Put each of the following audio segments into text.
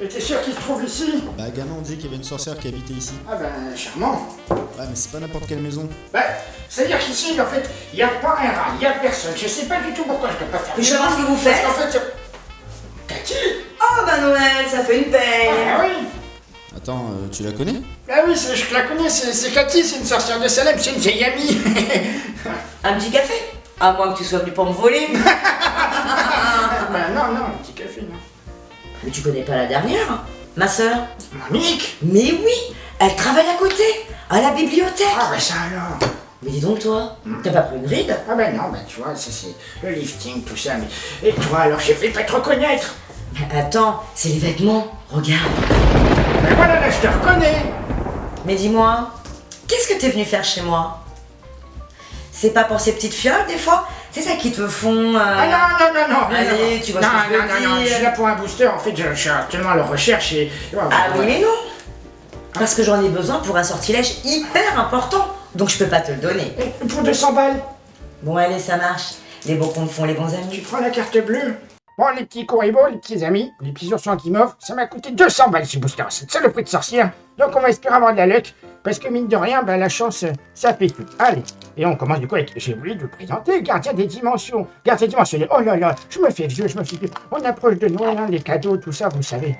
Et t'es sûr qu'il se trouve ici Bah, gamin, on disait qu'il y avait une sorcière qui habitait ici. Ah ben, charmant. Ouais, mais c'est pas n'importe quelle maison. Bah, c'est-à-dire qu'ici, en fait, il n'y a pas un rat, il n'y a personne. Je sais pas du tout pourquoi je ne peux pas faire. Mais je sais pas ce que vous Parce faites. qu'en fait, Cathy Oh bah Noël, ça fait une peine Ah oui Attends, euh, tu la connais? Ah oui, je la connais, c'est c'est Cathy, c'est une sorcière de Salem, c'est une vieille amie. Un petit café? À moins que tu sois venu pour me voler. tu connais pas la dernière Ma sœur. Monique. Mais oui Elle travaille à côté, à la bibliothèque. Ah ben ça alors. Mais dis donc toi, t'as pas pris une ride? Ah ben non, ben tu vois, ça c'est le lifting, tout ça, mais... Et toi alors, j'ai fait pas te reconnaître Mais attends, c'est les vêtements, regarde. Ben voilà, là, je te reconnais. Mais dis-moi, qu'est-ce que t'es venu faire chez moi? C'est pas pour ces petites fioles des fois? C'est ça qui te font... euh, Ah non, non, non, non Allez, tu vois non, ce que je veux non, non, non, je dire. suis là pour un booster, en fait, je, je suis actuellement à la recherche et... Ah oui mais non Parce que j'en ai besoin pour un sortilège hyper important, donc je peux pas te le donner. Et pour 200 balles, Bon allez, ça marche. Les bons comptes font les bons tu amis. prends la carte bleue Bon, les petits coribos, les petits amis, les petits oursons qui m'offrent, ça m'a coûté 200 balles ce booster, c'est ça le prix de sorcière. Donc on va espérer avoir de la luck, parce que mine de rien, ben, la chance, ça fait tout. Allez, et on commence du coup avec, j'ai oublié de vous présenter, gardien des dimensions, gardien dimensionnel. Oh là là, je me fais vieux, je me fais vieux. On approche de Noël, hein, les cadeaux, tout ça, vous savez.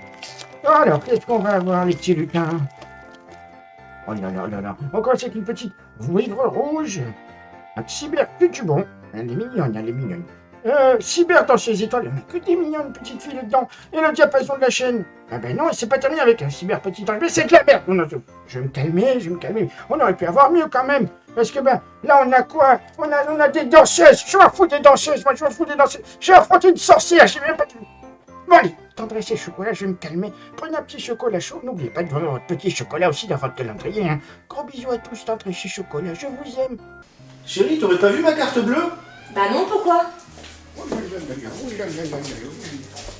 Alors, qu'est-ce qu'on va avoir, les petits lutins? Oh là là là là, commence avec une petite vouivre rouge, un cyber bon. Elle est mignonne, elle est mignonne. Euh, cyber dans ses étoiles, il n'y en a que des mignonnes petites filles dedans. Et le diapason de la chaîne. Ah ben non, c'est pas terminé avec un cyber petit ange. Mais c'est de la merde. Non, non, je vais me calmer, je vais me calmer. On aurait pu avoir mieux quand même. Parce que ben, là on a quoi? On a, on a des danseuses. Je m'en fous des danseuses. Moi je m'en fous des danseuses. J'ai affronté une sorcière. J'ai même pas... Bon allez, tendresse et chocolat, je vais me calmer. Prenez un petit chocolat chaud. N'oubliez pas de voir votre petit chocolat aussi dans votre calendrier. Hein. Gros bisous à tous, tendresse et chocolat. Je vous aime. Chérie, t'aurais pas vu ma carte bleue? Bah non, pourquoi? Oh là là là là, oh là là là là là.